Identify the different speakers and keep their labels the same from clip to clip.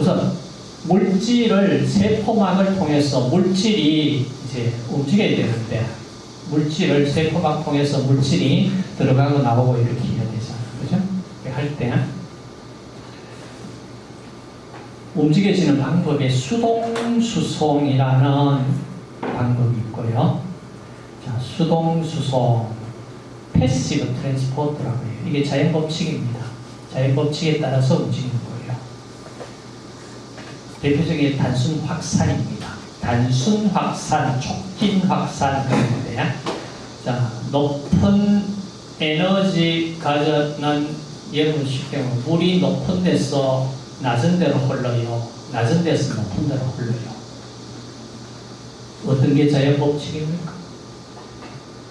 Speaker 1: 우선 물질을 세포막을 통해서 물질이 이제 움직여야 되는데 물질을 세포막 통해서 물질이 들어가고 나오고 이렇게 해야 되잖아. 그죠? 할 때 움직여지는 방법에 수동수송이라는 방법이 있고요. 자, 수동수송, passive transport라고 해요. 이게 자연 법칙입니다. 자연 법칙에 따라서 움직이는 거예요. 대표적인 단순 확산입니다. 단순 확산, 촉진 확산 그런데 자, 높은 에너지 가져는 예를 쉽게 말하면 물이 높은 데서 낮은 데로 흘러요. 낮은 데서 높은 데로 흘러요. 어떤 게 자연 법칙입니까?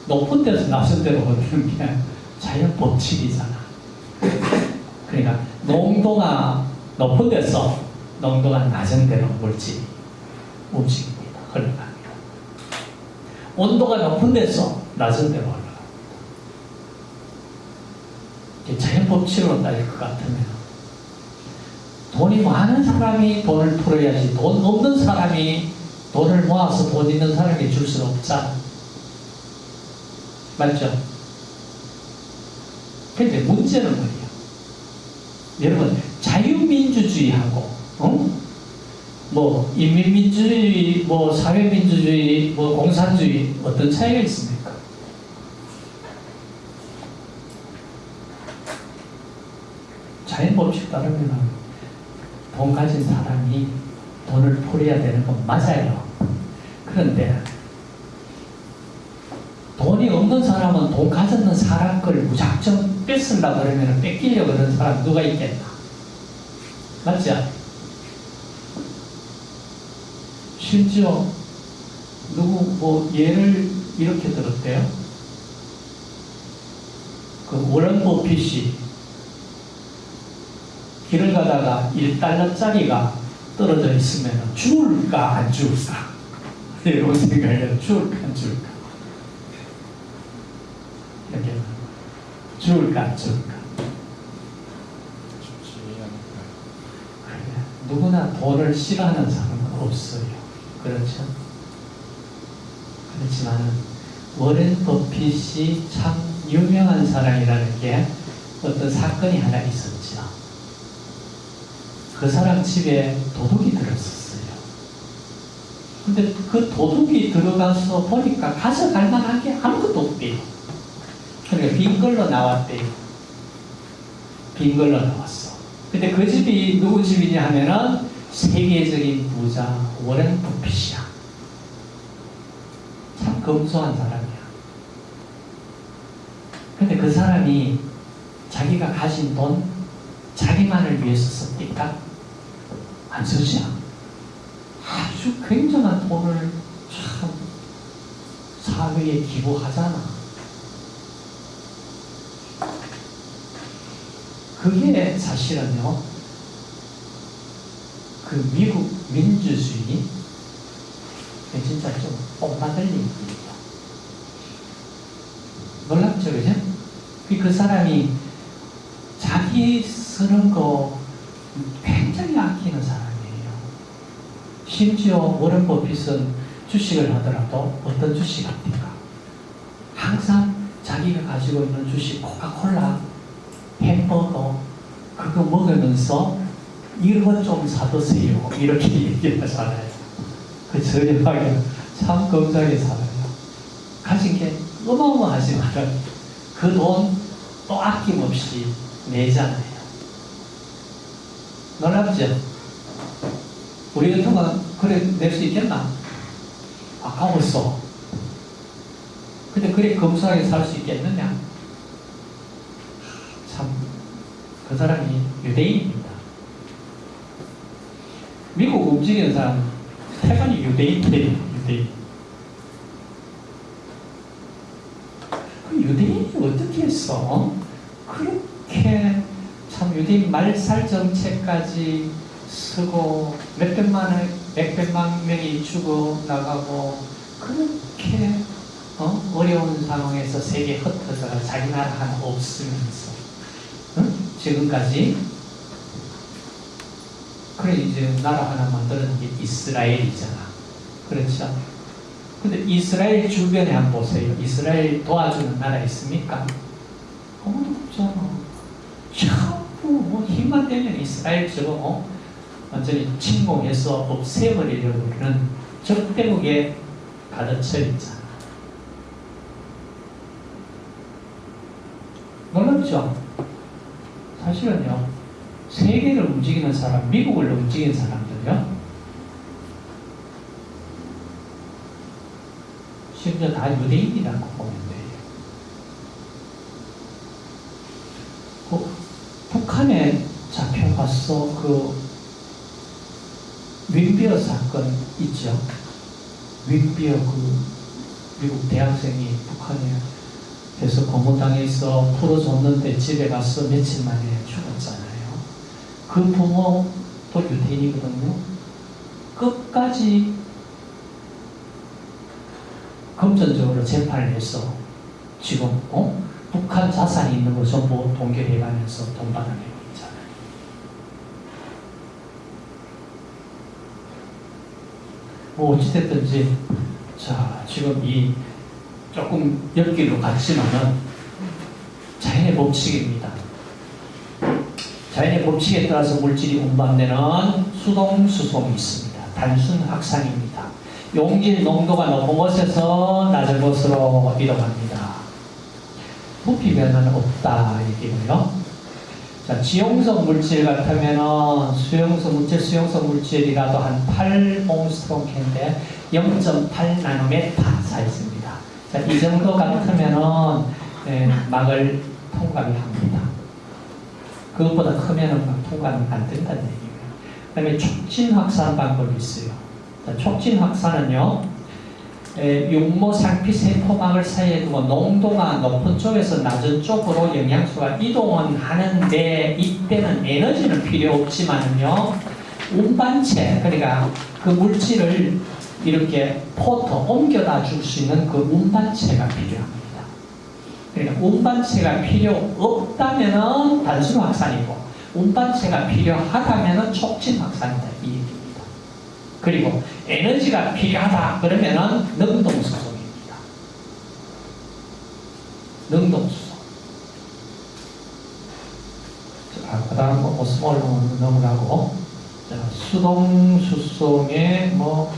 Speaker 1: 높은 데서 낮은 데로 흐르는 게 자연 법칙이잖아. 그러니까 농도가 높은 데서 농도가 낮은 데로 물질이 움직입니다. 흘러갑니다. 온도가 높은 데서 낮은 데로 흘러갑니다. 자연 법칙으로 따질 것 같으면 돈이 많은 사람이 돈을 풀어야지 돈 없는 사람이 돈을 모아서 돈 있는 사람에게 줄 수는 없잖아. 맞죠? 근데 문제는 뭐예요? 여러분, 자유민주주의하고, 어? 뭐, 인민민주주의, 뭐, 사회민주주의, 뭐, 공산주의, 어떤 차이가 있습니까? 자연법칙 따르면 돈 가진 사람이 돈을 풀어야 되는 건 맞아요. 그런데 돈이 없는 사람은 돈 가졌는 사람 걸 무작정 뺏으려고 그러면 뺏기려고 그러는 사람 누가 있겠나? 맞죠? 심지어 누구 뭐 예를 이렇게 들었대요. 그 워런 버핏이 길을 가다가 1달러짜리가 떨어져 있으면 죽을까 안 죽을까? 이런 생각해요. 죽을까 안 죽을까? 이렇게 죽을까 안 죽을까? 그래. 누구나 돈을 싫어하는 사람은 없어요. 그렇죠? 그렇지만 워렌 버핏이 참 유명한 사람이라는 게 어떤 사건이 하나 있었죠. 그 사람 집에 도둑이 들었었어요. 근데 그 도둑이 들어가서 보니까 가져갈 만한 게 아무것도 없대요. 그러니까 빈 걸로 나왔대요. 빈 걸로 나왔어. 근데 그 집이 누구 집이냐 하면은 세계적인 부자 워렌 버핏이야. 참 검소한 사람이야. 근데 그 사람이 자기가 가진 돈 자기만을 위해서 씁니까? 안 쓰지 아주 굉장한 돈을 참 사회에 기부하잖아. 그게 사실은요, 그 미국 민주주의, 진짜 좀 뽕나들린 일이에요. 놀랍죠, 그죠? 그 사람이 자기 쓰는 거 굉장히 아끼는 사람이에요. 심지어 워런 버핏은 주식을 하더라도 어떤 주식 합니까? 항상 자기가 가지고 있는 주식 코카콜라, 햄버거 그거 먹으면서 이런 좀 사드세요. 이렇게 얘기하잖아요. 그 저렴하게 참 건강하게 살아요. 가진 게 어마어마하지만 그 돈 또 아낌없이 내잖아요. 놀랍죠? 우리 같으면 그래 낼 수 있겠나? 아까웠어. 근데 그래 검소하게 살 수 있겠느냐? 참, 그 사람이 유대인입니다. 미국 움직이는 사람, 태반이 유대인들이에요, 유대인. 그 유대인이 어떻게 했어? 그렇게 참 유대인 말살 정책까지 쓰고 몇백만 몇백만 명이 죽어 나가고 그렇게 어? 어려운 상황에서 세계 흩어져 자기 나라 하나 없으면서 응? 지금까지 그래 이제 나라 하나 만드는 게 이스라엘이잖아. 그렇죠? 근데 이스라엘 주변에 한번 보세요. 이스라엘 도와주는 나라 있습니까? 아무도 없잖아. 자꾸 뭐 힘만 되면 이스라엘 저거 어? 완전히 침공해서 없애버리려고 그러는 적대국에 가득쳐 있잖아. 놀랍죠? 사실은요, 세계를 움직이는 사람, 미국을 움직이는 사람들요, 심지어 다 유대인이라고 보면 돼요. 그 북한에 잡혀가서 그 윈비어 사건 있죠. 윈비어 그 미국 대학생이 북한에 그래서 고문당해서 풀어줬는데 집에 가서 며칠 만에 죽었잖아요. 그 부모도 유대인이거든요. 끝까지 금전적으로 재판을 해서 지금 어? 북한 자산이 있는 거 전부 동결해가면서 돈 받아내고 있잖아요. 뭐 어찌됐든지 자 지금 이 조금 엮기로 같지만은 자연의 법칙입니다. 자연의 법칙에 따라서 물질이 운반되는 수동 수송이 있습니다. 단순 확산입니다. 용질 농도가 높은 곳에서 낮은 곳으로 이동합니다. 부피 변화는 없다 얘기고요. 자, 지용성 물질 같으면은 수용성 물질, 수용성 물질이라도 한 8옹스트롱캔데 0.8 나노메타 사이즈입니다. 자, 이 정도 같으면은 예, 막을 통과를 합니다. 그것보다 크면은 막 통과는 안 된다는 얘기예요. 그 다음에 촉진 확산 방법이 있어요. 자, 촉진 확산은요, 에, 육모 상피 세포막을 사이에 두고 농도가 높은 쪽에서 낮은 쪽으로 영양소가 이동은 하는데 이때는 에너지는 필요 없지만요 운반체 그러니까 그 물질을 이렇게 포터 옮겨다 줄 수 있는 그 운반체가 필요합니다. 운반체가 필요 없다면은 단순 확산이고 운반체가 필요하다면은 촉진 확산이다 이 얘기입니다. 그리고 에너지가 필요하다 그러면은 능동수송입니다. 능동수송. 자, 그 다음 뭐 오스몰로 넘어가고 자, 수동수송에 뭐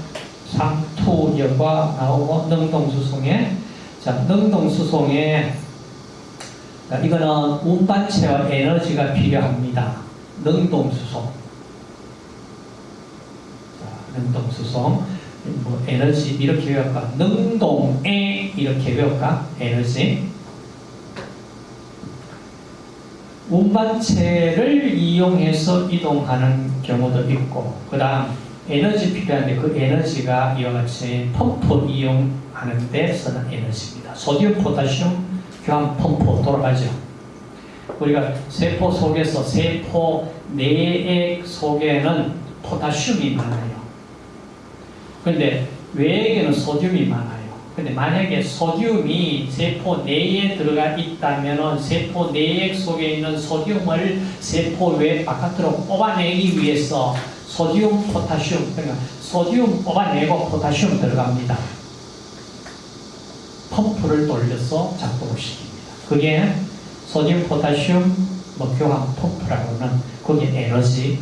Speaker 1: 상투여과 나오고 능동수송에 자, 능동수송에 자, 이거는 운반체와 에너지가 필요합니다. 능동수송. 능동수송, 뭐 에너지 이렇게 외울까? 능동에 이렇게 외울까? 에너지. 운반체를 이용해서 이동하는 경우도 있고, 그 다음 에너지 필요한데 그 에너지가 이와 같이 펌프 이용하는 데 쓰는 에너지입니다. 소디움, 포타슘 교환 펌프 돌아가죠. 우리가 세포 속에서 세포 내액 속에는 포타슘이 많아요. 근데 외에게는 소듐이 많아요. 근데 만약에 소듐이 세포 내에 들어가 있다면 세포 내액 속에 있는 소듐을 세포 외 바깥으로 뽑아내기 위해서 소듐, 포타슘, 그러니까 소듐 뽑아내고 포타슘 들어갑니다. 펌프를 돌려서 작동을 시킵니다. 그게 소듐, 포타슘, 뭐 교환 펌프라고는 그게 에너지